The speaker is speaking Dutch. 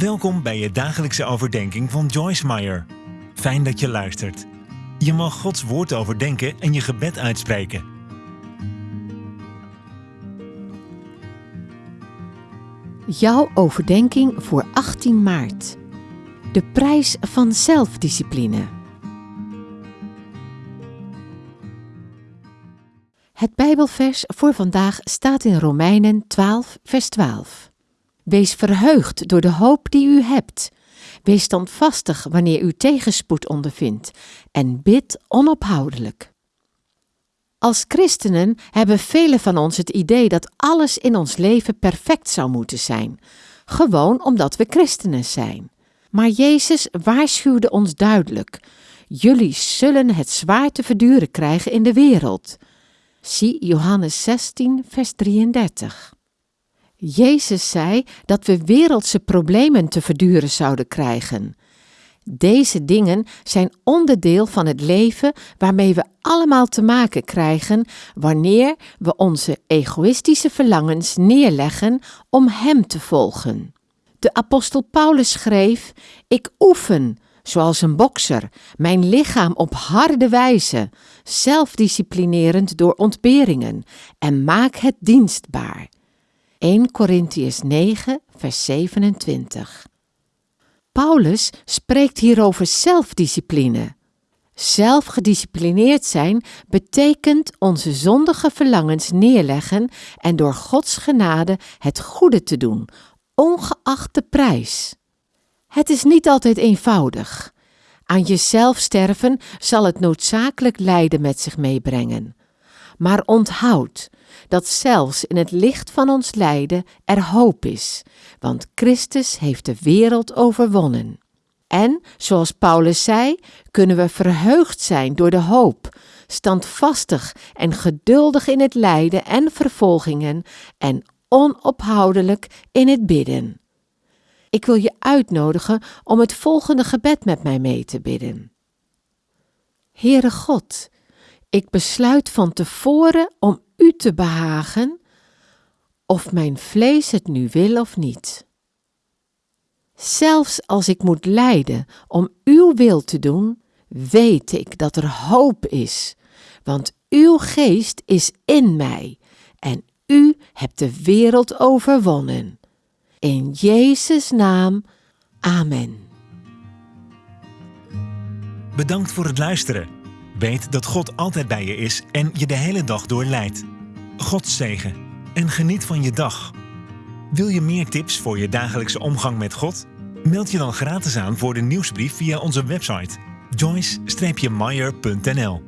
Welkom bij je dagelijkse overdenking van Joyce Meyer. Fijn dat je luistert. Je mag Gods woord overdenken en je gebed uitspreken. Jouw overdenking voor 18 maart. De prijs van zelfdiscipline. Het Bijbelvers voor vandaag staat in Romeinen 12, vers 12. Wees verheugd door de hoop die u hebt. Wees standvastig wanneer u tegenspoed ondervindt en bid onophoudelijk. Als christenen hebben velen van ons het idee dat alles in ons leven perfect zou moeten zijn, gewoon omdat we christenen zijn. Maar Jezus waarschuwde ons duidelijk: Jullie zullen het zwaar te verduren krijgen in de wereld. Zie Johannes 16, vers 33. Jezus zei dat we wereldse problemen te verduren zouden krijgen. Deze dingen zijn onderdeel van het leven waarmee we allemaal te maken krijgen wanneer we onze egoïstische verlangens neerleggen om Hem te volgen. De apostel Paulus schreef: Ik oefen, zoals een bokser, mijn lichaam op harde wijze, zelfdisciplinerend door ontberingen, en maak het dienstbaar. 1 Corinthians 9, vers 27. Paulus spreekt hier over zelfdiscipline. Zelfgedisciplineerd zijn betekent onze zondige verlangens neerleggen en door Gods genade het goede te doen, ongeacht de prijs. Het is niet altijd eenvoudig. Aan jezelf sterven zal het noodzakelijk lijden met zich meebrengen. Maar onthoud dat zelfs in het licht van ons lijden er hoop is, want Christus heeft de wereld overwonnen. En, zoals Paulus zei, kunnen we verheugd zijn door de hoop, standvastig en geduldig in het lijden en vervolgingen en onophoudelijk in het bidden. Ik wil je uitnodigen om het volgende gebed met mij mee te bidden. Heere God, ik besluit van tevoren om U te behagen, of mijn vlees het nu wil of niet. Zelfs als ik moet lijden om Uw wil te doen, weet ik dat er hoop is, want Uw geest is in mij en U hebt de wereld overwonnen. In Jezus' naam, Amen. Bedankt voor het luisteren. Weet dat God altijd bij je is en je de hele dag door leidt. God zegen en geniet van je dag. Wil je meer tips voor je dagelijkse omgang met God? Meld je dan gratis aan voor de nieuwsbrief via onze website joyce-meyer.nl